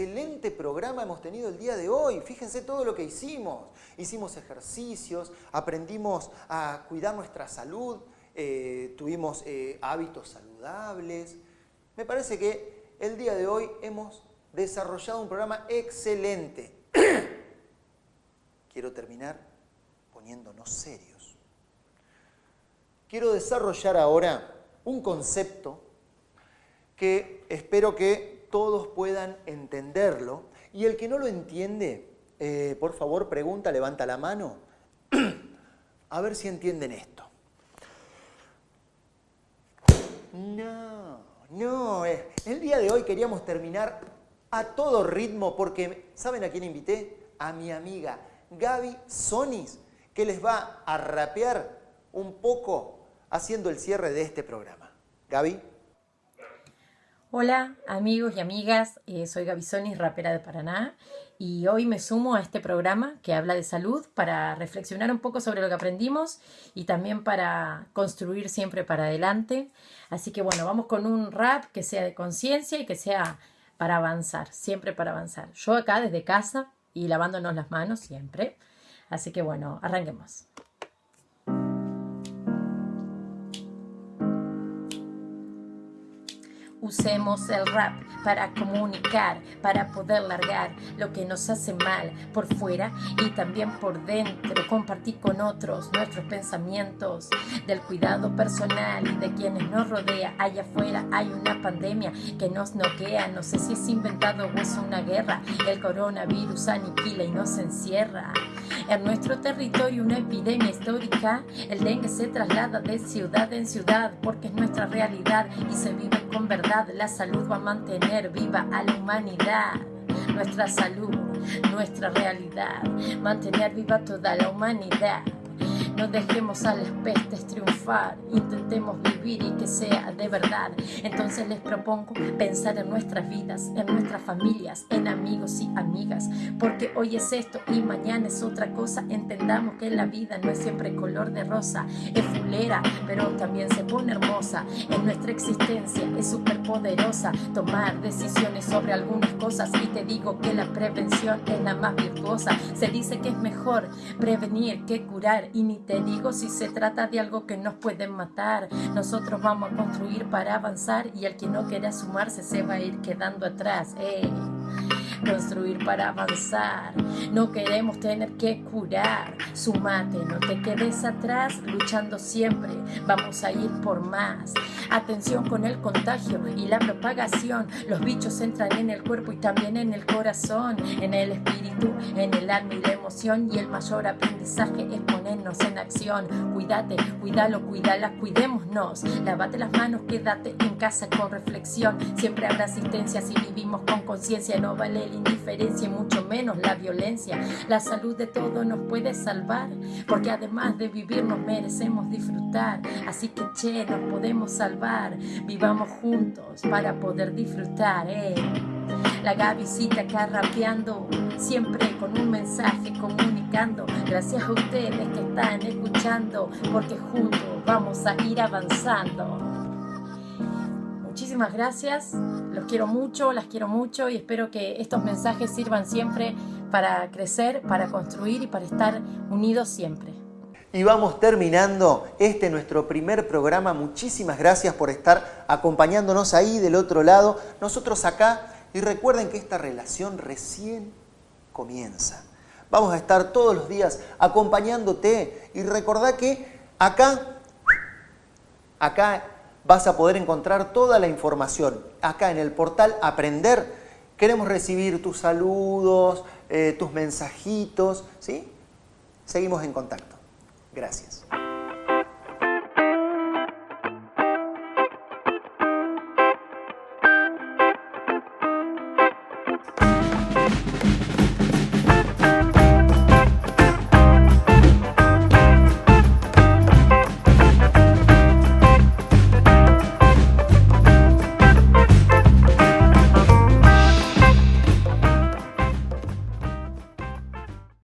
excelente programa hemos tenido el día de hoy. Fíjense todo lo que hicimos. Hicimos ejercicios, aprendimos a cuidar nuestra salud, eh, tuvimos eh, hábitos saludables. Me parece que el día de hoy hemos desarrollado un programa excelente. Quiero terminar poniéndonos serios. Quiero desarrollar ahora un concepto que espero que todos puedan entenderlo. Y el que no lo entiende, eh, por favor, pregunta, levanta la mano, a ver si entienden esto. No, no, eh, el día de hoy queríamos terminar a todo ritmo porque, ¿saben a quién invité? A mi amiga Gaby Sonis, que les va a rapear un poco haciendo el cierre de este programa. Gaby. Hola amigos y amigas, eh, soy Gaby Sonis, rapera de Paraná, y hoy me sumo a este programa que habla de salud para reflexionar un poco sobre lo que aprendimos y también para construir siempre para adelante. Así que bueno, vamos con un rap que sea de conciencia y que sea para avanzar, siempre para avanzar. Yo acá desde casa y lavándonos las manos siempre. Así que bueno, arranquemos. Usemos el rap para comunicar, para poder largar lo que nos hace mal por fuera y también por dentro. Compartir con otros nuestros pensamientos del cuidado personal y de quienes nos rodea. Allá afuera hay una pandemia que nos noquea. No sé si es inventado o es una guerra. El coronavirus aniquila y nos encierra. En nuestro territorio una epidemia histórica. El dengue se traslada de ciudad en ciudad porque es nuestra realidad y se vive con verdad la salud va a mantener viva a la humanidad. Nuestra salud, nuestra realidad, mantener viva toda la humanidad. No dejemos a las pestes triunfar, intentemos vivir y que sea de verdad. Entonces les propongo pensar en nuestras vidas, en nuestras familias, en amigos y amigas, porque hoy es esto y mañana es otra cosa. Entendamos que la vida no es siempre color de rosa, es fulera, pero también se pone hermosa. En nuestra existencia es súper poderosa tomar decisiones sobre algunas cosas y te digo que la prevención es la más virtuosa. Se dice que es mejor prevenir que curar y ni te digo si se trata de algo que nos puede matar. Nosotros vamos a construir para avanzar y el que no quiera sumarse se va a ir quedando atrás. Construir para avanzar. No queremos tener que curar. Sumate, no te quedes atrás, luchando siempre. Vamos a ir por más. Atención con el contagio y la propagación. Los bichos entran en el cuerpo y también en el corazón, en el espíritu, en el alma y la emoción. Y el mayor aprendizaje es ponernos en acción. Cuídate, cuídalo, cuídala, cuidémonos. Lávate las manos, quédate en casa con reflexión. Siempre habrá asistencia si vivimos con conciencia. No vale indiferencia y mucho menos la violencia. La salud de todo nos puede salvar, porque además de vivir nos merecemos disfrutar. Así que che, nos podemos salvar vivamos juntos para poder disfrutar. Eh. La Gavisita acá rapeando, siempre con un mensaje comunicando. Gracias a ustedes que están escuchando, porque juntos vamos a ir avanzando. Muchísimas gracias, los quiero mucho, las quiero mucho y espero que estos mensajes sirvan siempre para crecer, para construir y para estar unidos siempre. Y vamos terminando este nuestro primer programa. Muchísimas gracias por estar acompañándonos ahí del otro lado. Nosotros acá, y recuerden que esta relación recién comienza. Vamos a estar todos los días acompañándote y recordá que acá, acá vas a poder encontrar toda la información. Acá en el portal Aprender queremos recibir tus saludos, eh, tus mensajitos, ¿sí? Seguimos en contacto. Gracias.